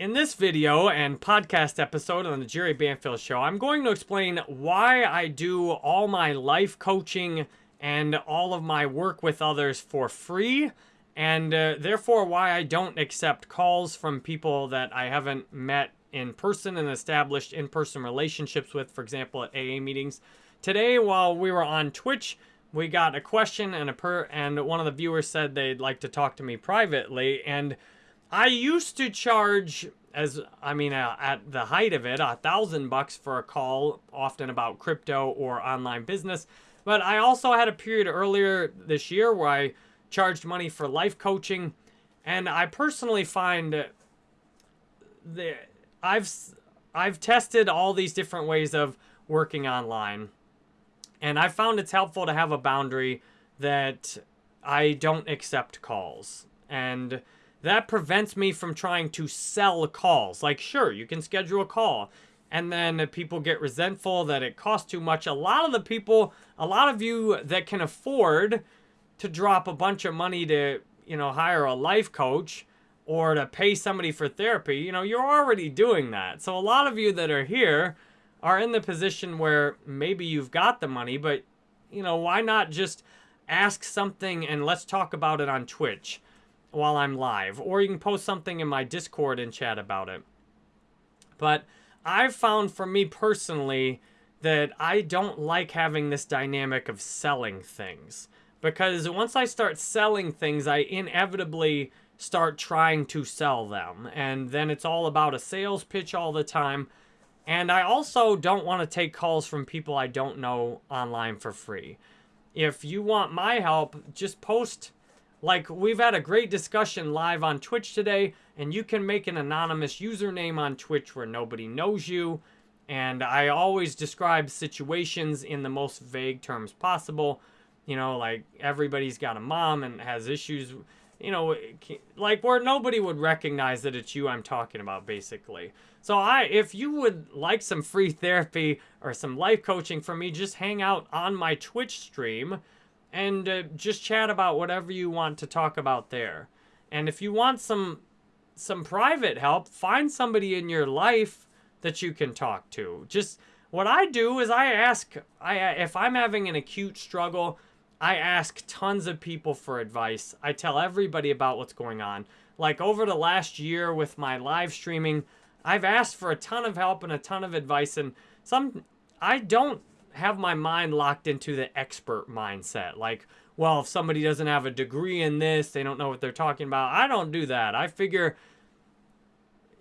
In this video and podcast episode on the Jerry Banfield Show, I'm going to explain why I do all my life coaching and all of my work with others for free, and uh, therefore why I don't accept calls from people that I haven't met in person and established in-person relationships with, for example, at AA meetings. Today, while we were on Twitch, we got a question and a per and one of the viewers said they'd like to talk to me privately and I used to charge, as I mean, uh, at the height of it, a thousand bucks for a call, often about crypto or online business. But I also had a period earlier this year where I charged money for life coaching, and I personally find the I've I've tested all these different ways of working online, and I found it's helpful to have a boundary that I don't accept calls. And that prevents me from trying to sell calls. Like, sure, you can schedule a call, and then people get resentful that it costs too much. A lot of the people, a lot of you that can afford to drop a bunch of money to, you know, hire a life coach or to pay somebody for therapy, you know, you're already doing that. So a lot of you that are here are in the position where maybe you've got the money, but, you know, why not just ask something and let's talk about it on Twitch while I'm live, or you can post something in my Discord and chat about it. But I've found for me personally that I don't like having this dynamic of selling things. Because once I start selling things, I inevitably start trying to sell them. And then it's all about a sales pitch all the time. And I also don't want to take calls from people I don't know online for free. If you want my help, just post like, we've had a great discussion live on Twitch today, and you can make an anonymous username on Twitch where nobody knows you. And I always describe situations in the most vague terms possible. You know, like everybody's got a mom and has issues, you know, like where nobody would recognize that it's you I'm talking about, basically. So I, if you would like some free therapy or some life coaching from me, just hang out on my Twitch stream and uh, just chat about whatever you want to talk about there. And if you want some some private help, find somebody in your life that you can talk to. Just what I do is I ask I if I'm having an acute struggle, I ask tons of people for advice. I tell everybody about what's going on. Like over the last year with my live streaming, I've asked for a ton of help and a ton of advice and some I don't have my mind locked into the expert mindset. Like, well, if somebody doesn't have a degree in this, they don't know what they're talking about. I don't do that. I figure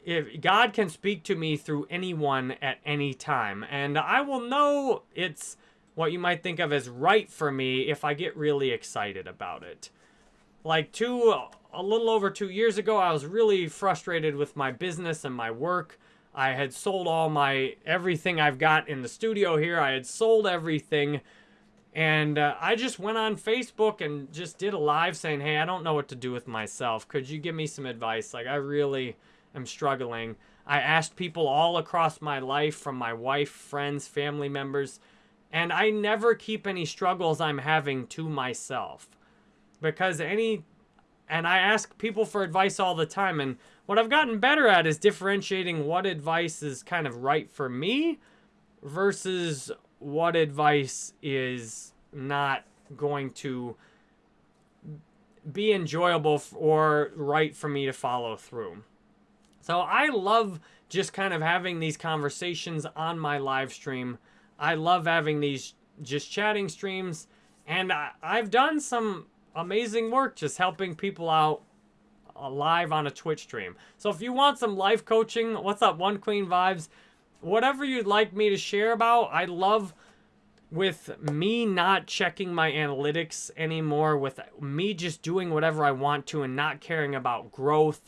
if God can speak to me through anyone at any time, and I will know it's what you might think of as right for me if I get really excited about it. Like two, a little over two years ago, I was really frustrated with my business and my work. I had sold all my, everything I've got in the studio here. I had sold everything. And uh, I just went on Facebook and just did a live saying, hey, I don't know what to do with myself. Could you give me some advice? Like, I really am struggling. I asked people all across my life, from my wife, friends, family members, and I never keep any struggles I'm having to myself. Because any, and I ask people for advice all the time, and what I've gotten better at is differentiating what advice is kind of right for me versus what advice is not going to be enjoyable or right for me to follow through. So I love just kind of having these conversations on my live stream. I love having these just chatting streams. And I, have done some amazing work just helping people out uh, live on a Twitch stream. So if you want some life coaching, what's up, One Queen Vibes? Whatever you'd like me to share about, I love with me not checking my analytics anymore, with me just doing whatever I want to and not caring about growth.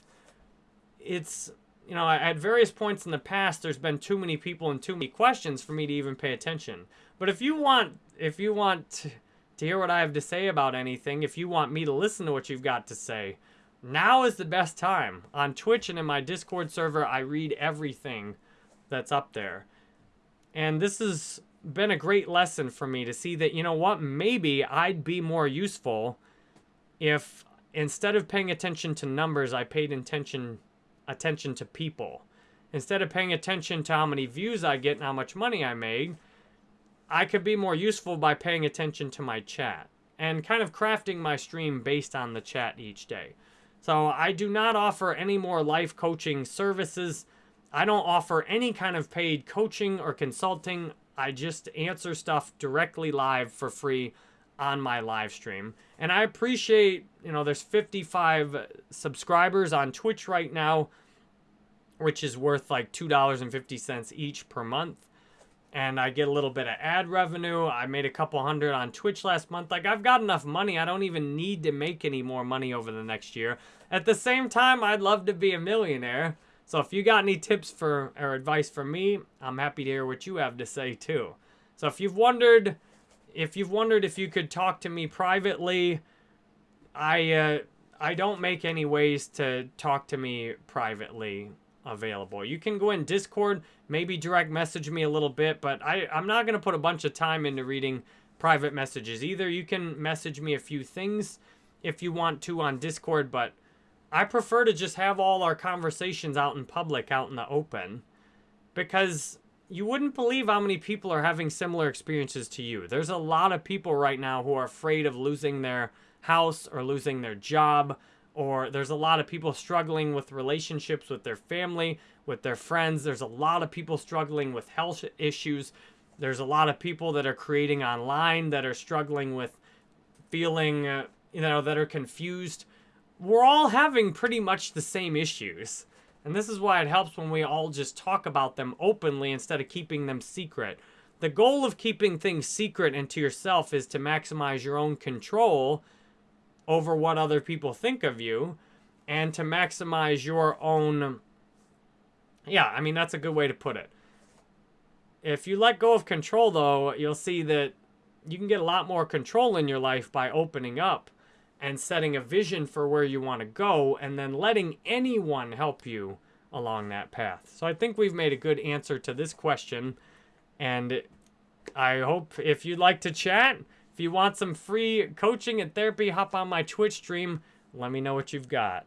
It's, you know, at various points in the past, there's been too many people and too many questions for me to even pay attention. But if you want, if you want to hear what I have to say about anything, if you want me to listen to what you've got to say, now is the best time. On Twitch and in my Discord server, I read everything that's up there. And this has been a great lesson for me to see that, you know what, maybe I'd be more useful if instead of paying attention to numbers, I paid attention attention to people. Instead of paying attention to how many views I get and how much money I made, I could be more useful by paying attention to my chat and kind of crafting my stream based on the chat each day. So I do not offer any more life coaching services. I don't offer any kind of paid coaching or consulting. I just answer stuff directly live for free on my live stream. And I appreciate, you know, there's 55 subscribers on Twitch right now, which is worth like $2.50 each per month and I get a little bit of ad revenue. I made a couple hundred on Twitch last month. Like, I've got enough money. I don't even need to make any more money over the next year. At the same time, I'd love to be a millionaire. So if you got any tips for or advice for me, I'm happy to hear what you have to say too. So if you've wondered if you've wondered if you could talk to me privately, I uh, I don't make any ways to talk to me privately available. You can go in Discord, maybe direct message me a little bit, but I, I'm not going to put a bunch of time into reading private messages either. You can message me a few things if you want to on Discord, but I prefer to just have all our conversations out in public, out in the open, because you wouldn't believe how many people are having similar experiences to you. There's a lot of people right now who are afraid of losing their house or losing their job or there's a lot of people struggling with relationships with their family, with their friends. There's a lot of people struggling with health issues. There's a lot of people that are creating online that are struggling with feeling, uh, you know, that are confused. We're all having pretty much the same issues. And this is why it helps when we all just talk about them openly instead of keeping them secret. The goal of keeping things secret and to yourself is to maximize your own control over what other people think of you and to maximize your own yeah i mean that's a good way to put it. If you let go of control though you'll see that you can get a lot more control in your life by opening up and setting a vision for where you want to go and then letting anyone help you along that path. So i think we've made a good answer to this question and i hope if you'd like to chat if you want some free coaching and therapy, hop on my Twitch stream. Let me know what you've got.